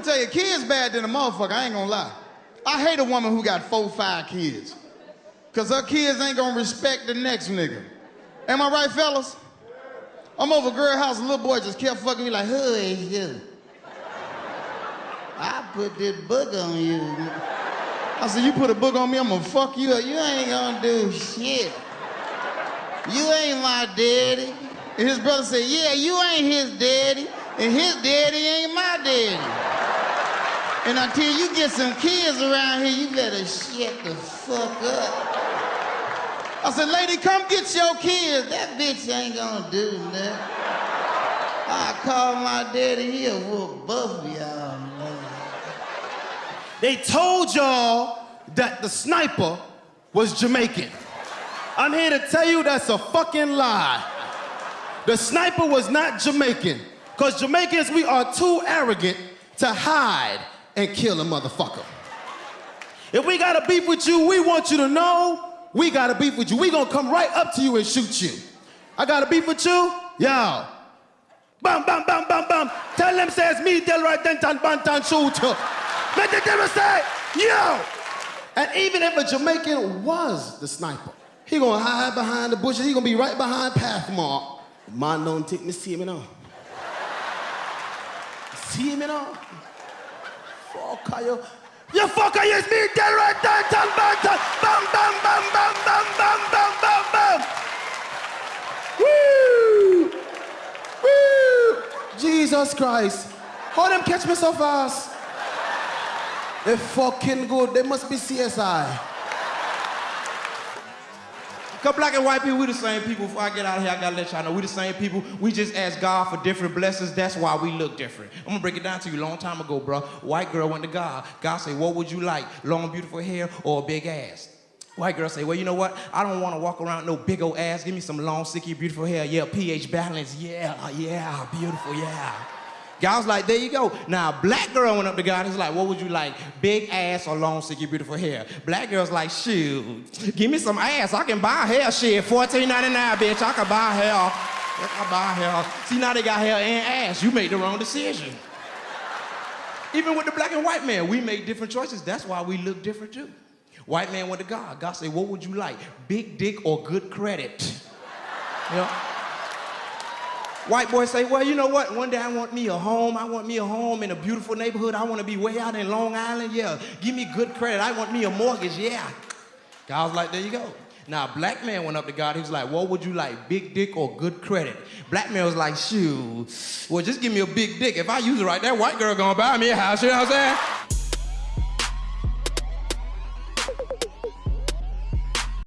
me tell you, kids bad than a motherfucker, I ain't gonna lie. I hate a woman who got four, five kids. Cause her kids ain't gonna respect the next nigga. Am I right, fellas? I'm over girl house, a little boy just kept fucking me like, who is you? I put this book on you. I said, you put a book on me, I'm gonna fuck you up. You ain't gonna do shit. You ain't my daddy. And his brother said, yeah, you ain't his daddy. And his daddy ain't my daddy. And until you get some kids around here, you better shut the fuck up. I said, lady, come get your kids. That bitch ain't gonna do nothing. I called my daddy, he'll whoop both of y'all. They told y'all that the sniper was Jamaican. I'm here to tell you that's a fucking lie. The sniper was not Jamaican. Because Jamaicans, we are too arrogant to hide and kill a motherfucker. If we got a beef with you, we want you to know we got a beef with you. We gonna come right up to you and shoot you. I got a beef with you? y'all. Bam, bam, bam, bam, bam. Tell them says me, tell right then, tan, bantan, shoot you. Let the devil say, yo. And even if a Jamaican was the sniper, he gonna hide behind the bushes. He gonna be right behind Pathmark. Man don't take me see me now. See me now? Fuck you. You fucker, yes, me, tell right then, tan, bantan. Bam, bam, bam, bam, bam, bam, bam, bam, bam. Woo! Woo! Jesus Christ. How them catch me so fast? They fucking good. They must be CSI. Cause black and white people, we the same people. Before I get out of here, I gotta let y'all know we the same people. We just ask God for different blessings. That's why we look different. I'm gonna break it down to you. Long time ago, bro, white girl went to God. God said, "What would you like? Long, beautiful hair or a big ass?" White girl say, "Well, you know what? I don't want to walk around no big old ass. Give me some long, sicky, beautiful hair. Yeah, pH balance. Yeah, yeah, beautiful. Yeah." God was like, there you go. Now, black girl went up to God. and He's like, what would you like? Big ass or long, sicky, beautiful hair? Black girl's like, shoot, give me some ass. I can buy hair. Shit, $14.99, bitch. I can buy hair. I can buy hair. See, now they got hair and ass. You made the wrong decision. Even with the black and white man, we make different choices. That's why we look different too. White man went to God. God said, what would you like? Big dick or good credit? You know? White boy say, well, you know what? One day I want me a home. I want me a home in a beautiful neighborhood. I want to be way out in Long Island. Yeah, give me good credit. I want me a mortgage. Yeah. God was like, there you go. Now, a black man went up to God. He was like, what would you like, big dick or good credit? Black man was like, shoot, well, just give me a big dick. If I use it right, that white girl gonna buy me a house. You know what I'm saying?